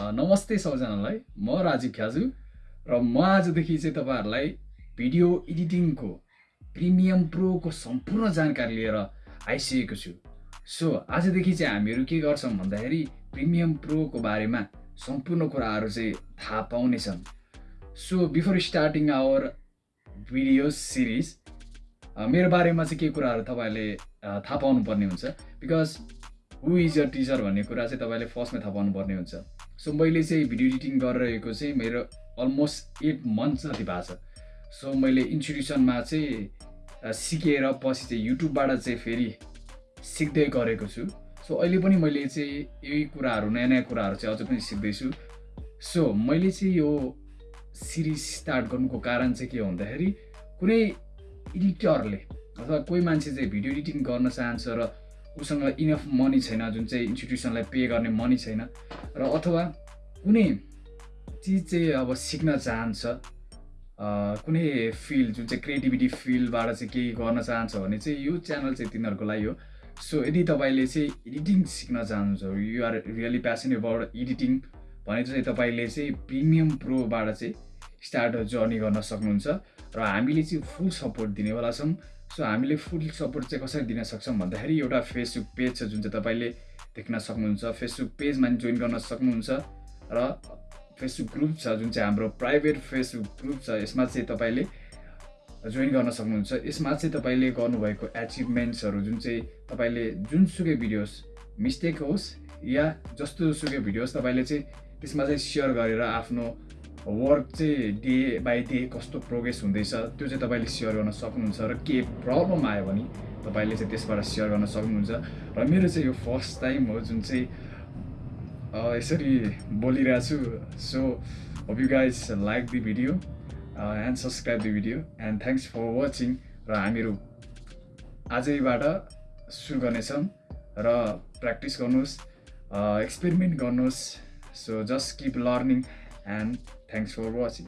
A, नमस्ते सबैजनालाई। म राजीव ख्याजु र म आजदेखि चाहिँ तपाईँहरूलाई भिडियो एडिटिङको प्रिमियम प्रोको सम्पूर्ण जानकारी लिएर आइसकेको छु। सो आजदेखि चाहिँ हामीहरू के गर्छौँ भन्दाखेरि प्रिमियम प्रोको बारेमा सम्पूर्ण कुराहरू चाहिँ थाहा पाउनेछन्। So before starting our video series मेरो बारेमा चाहिँ के कुराहरू तपाईँहरूले अ, थाहा पाउनुपर्ने हुन्छ। Because who is your teacher भन्ने कुरा चाहिँ तपाईँले फर्स्टमा थाहा पाउनुपर्ने हुन्छ। सो मैले चाहिँ भिडियो एडिटिङ गरिरहेको चाहिँ मेरो अलमोस्ट एट मन्थ जति भएको छ। सो मैले इन्स्टिट्युसनमा चाहिँ सिकेर पछि चाहिँ युट्युबबाट चाहिँ फेरि सिक्दै गरेको छु। सो अहिले पनि मैले चाहिँ यही कुराहरू नयाँ नयाँ कुराहरू चाहिँ अझ पनि सिक्दैछु। सो मैले चाहिँ यो सिरिज स्टार्ट गर्नुको कारण चाहिँ के हो भन्दाखेरि कुनै एडिटरले अथवा कोही मान्छे चाहिँ भिडियो एडिटिङ गर्न चाहन्छ र उसँग इनफ मनी छैन जुन चाहिँ इन्स्टिट्युसनलाई पे गर्ने मनी छैन। र अथवा कुनै चिज चाहिँ अब सिक्न चाहन्छ कुनै फिल्ड जुन चाहिँ क्रिएटिभिटी फिल्डबाट चाहिँ केही गर्न चाहन्छ भने चाहिँ यो च्यानल चाहिँ तिनीहरूको लागि हो। सो यदि तपाईँले चाहिँ एडिटिङ सिक्न चाहनुहुन्छ you are really passion about editing भने चाहिँ तपाईँले चाहिँ प्रिमियम प्रोबाट चाहिँ स्टार्ट जर्नी गर्न सक्नुहुन्छ र हामीले चाहिँ फुल सपोर्ट दिनेवाला छौँ सो हामीले फुल सपोर्ट चाहिँ कसरी दिन सक्छौँ भन्दाखेरि एउटा फेसबुक पेज छ जुन चाहिँ तपाईँले देख्न सक्नुहुन्छ फेसबुक पेजमा जोइन गर्न सक्नुहुन्छ र फेसबुक ग्रुप छ जुन चाहिँ हाम्रो प्राइभेट फेसबुक ग्रुप छ यसमा चाहिँ तपाईँले जोइन गर्न सक्नुहुन्छ। यसमा चाहिँ तपाईँले गर्नुभएको एचिभमेन्ट्सहरू जुन चाहिँ तपाईँले जुनसुकै भिडियोस् मिस्टेक होस् या जस्तो सुकै भिडियो होस् तपाईँले चाहिँ त्यसमा चाहिँ सेयर गरेर आफ्नो वर्क चाहिँ डे बाई डे कस्तो प्रोग्रेस हुँदैछ त्यो चाहिँ तपाईँले सेयर गर्न सक्नुहुन्छ र के प्रब्लम आयो भने तपाईँले चाहिँ त्यसबाट सेयर गर्न सक्नुहुन्छ र मेरो चाहिँ यो फर्स्ट टाइम हो जुन चाहिँ यसरी बोलिरहेको छु। So hope you guys like the video and subscribe the video and thanks for watching र हामीहरू आजैबाट सुरु गर्नेछौँ र प्र्याक्टिस गर्नुहोस् एक्सपेरिमेन्ट गर्नुहोस्। So just keep learning and thanks for watching